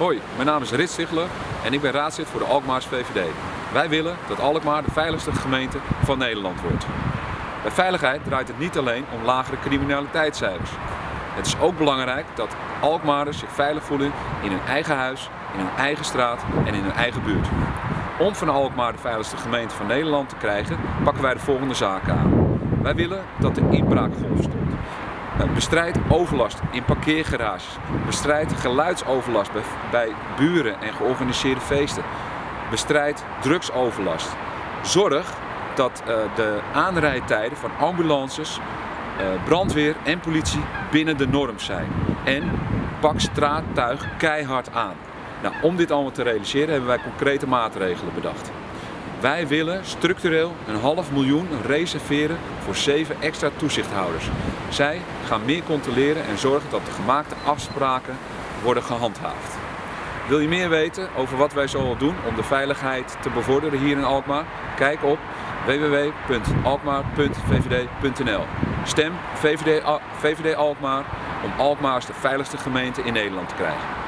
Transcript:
Hoi, mijn naam is Rit Stigler en ik ben raadslid voor de Alkmaars VVD. Wij willen dat Alkmaar de veiligste gemeente van Nederland wordt. Bij veiligheid draait het niet alleen om lagere criminaliteitscijfers. Het is ook belangrijk dat Alkmaarders zich veilig voelen in hun eigen huis, in hun eigen straat en in hun eigen buurt. Om van Alkmaar de veiligste gemeente van Nederland te krijgen, pakken wij de volgende zaken aan. Wij willen dat de inbraakgolf stopt. Bestrijd overlast in parkeergarages. Bestrijd geluidsoverlast bij, buren en georganiseerde feesten. Bestrijd drugsoverlast. Zorg dat uh, de aanrijdtijden van ambulances, uh, brandweer en politie binnen de norm zijn. En pak straattuig keihard aan. Nou, om dit allemaal te realiseren hebben wij concrete maatregelen bedacht. Wij willen structureel een half miljoen reserveren voor zeven extra toezichthouders. Zij gaan meer controleren en zorgen dat de gemaakte afspraken worden gehandhaafd. Wil je meer weten over wat wij zoal doen om de veiligheid te bevorderen hier in Alkmaar? Kijk op www.alkmaar.vvd.nl Stem VVD, VVD Alkmaar om Alkmaar de veiligste gemeente in Nederland te krijgen.